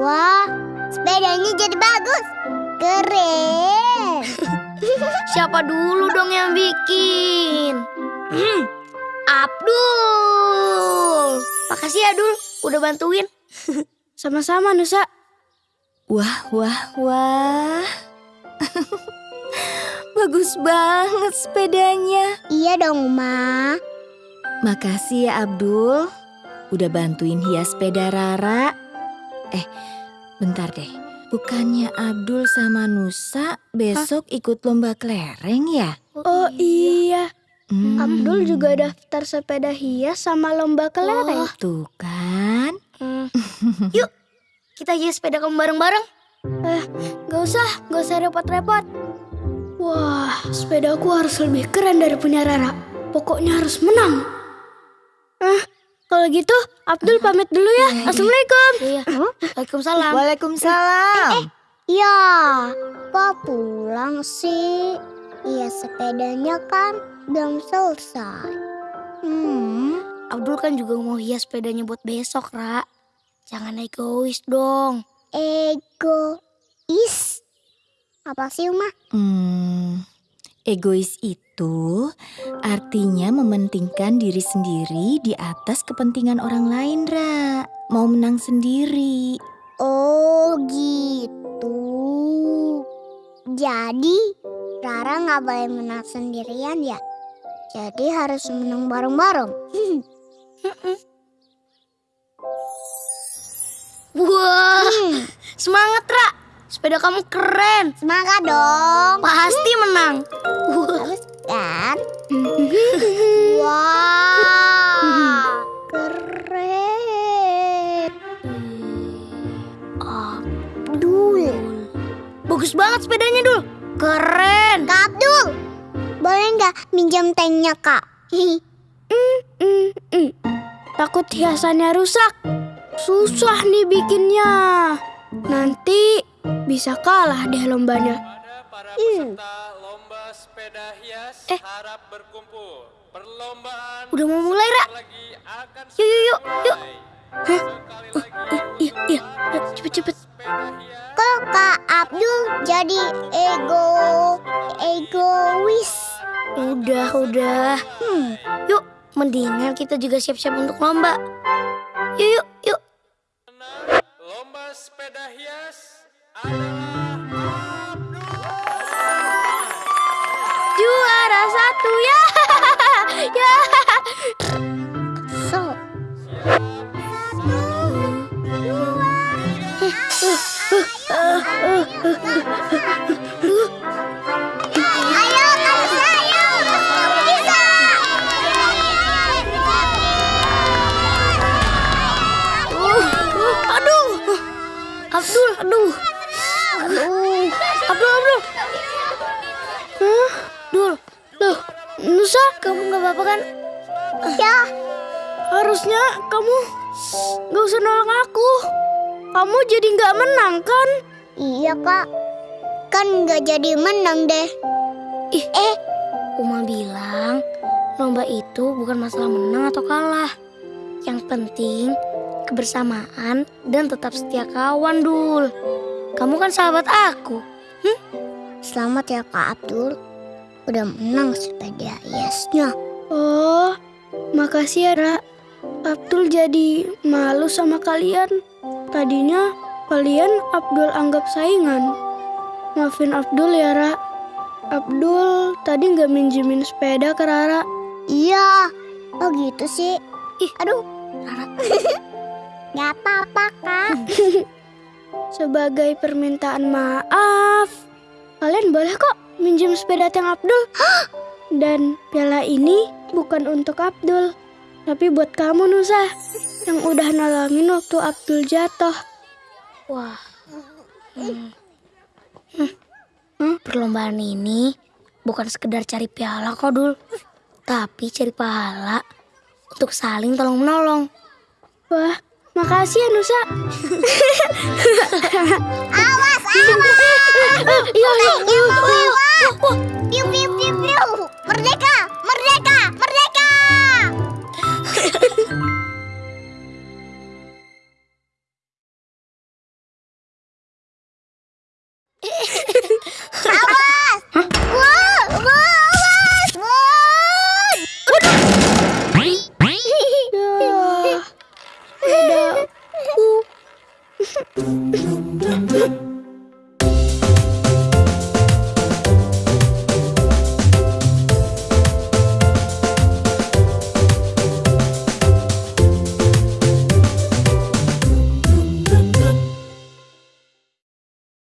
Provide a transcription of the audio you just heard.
Wah, sepedanya jadi bagus. Keren. Siapa dulu dong yang bikin? Hmm, Abdul. Makasih ya, Dul. Udah bantuin. Sama-sama Nusa. Wah, wah, wah. Bagus banget sepedanya. Iya dong, Ma. Makasih ya Abdul. Udah bantuin hias sepeda Rara. Eh, bentar deh. Bukannya Abdul sama Nusa besok ikut lomba kelereng ya? Oh iya, Hmm, Abdul juga daftar sepeda hias sama lomba kelereng. Tuh kan. Yuk, kita hias sepeda kamu bareng-bareng. Gak usah, gak usah repot-repot. Wah, sepedaku harus lebih keren dari punya Rara. Pokoknya harus menang. Ah, kalau gitu Abdul pamit dulu ya. Assalamualaikum. Iya. Waalaikumsalam. Waalaikumsalam. Ya, kok pulang sih? Iya, sepedanya kan belum selesai. Hmm, Abdul kan juga mau hias sepedanya buat besok, Ra. Jangan egois dong. egois. Apa sih, Ma? Hmm, egois itu artinya mementingkan diri sendiri di atas kepentingan orang lain, Ra. Mau menang sendiri. Oh, gitu. Jadi, Rara nggak boleh menang sendirian ya? Jadi harus menang bareng-bareng. Wah, Hmm, semangat, Ra. Sepeda kamu keren. semangat dong. Pasti menang. Bagus kan? Wah, keren. Abdul. Bagus banget sepedanya, Dul. Keren. Kak Abdul, boleh nggak minjam tanknya kak? Mm, mm. Takut hiasannya rusak. Susah nih bikinnya. Nanti bisa kalah deh lombanya. Hmm. peserta lomba sepeda hias Eh. harap berkumpul. Perlombaan Udah mau mulai, Ra. Yuk, yuk, yuk, yuk. Hah? Sekali lagi Iya, iya. Sepeda hias Kok kak Abdul jadi ego egois? Udah, udah. Hmm, Yuk, mendingan kita juga siap-siap untuk lomba. Yuk, yuk, yuk. lomba sepeda hias Juara satu ya. Hah? Dul, Loh, Nusa, kamu gak apa-apa kan? Ya, harusnya kamu gak usah nolong aku. Kamu jadi nggak menang kan? iya kak. Kan nggak jadi menang deh. Ih, eh. Uma bilang, lomba itu bukan masalah menang atau kalah. Yang penting kebersamaan dan tetap setia kawan, Dul. Kamu kan sahabat aku. Selamat ya kak Abdul. Udah menang sepeda hiasnya. Oh, makasih ya, Ra. Abdul jadi malu sama kalian. Tadinya kalian Abdul anggap saingan. Maafin Abdul ya, Ra. Abdul tadi nggak minjemin sepeda ke Rara. Iya. Oh gitu sih. Ih, Aduh. Rara. Gak apa-apa kak. Sebagai permintaan maaf, kalian boleh kok minjem sepeda Teng Abdul. Dan piala ini bukan untuk Abdul, tapi buat kamu Nusa yang udah nolongin waktu Abdul jatuh. Wah. Hmm. Hmm. Hmm, Perlombaan ini bukan sekedar cari piala kok, Dul. Tapi cari pahala untuk saling tolong menolong. Wah, makasih ya Nusa. Awas, awas.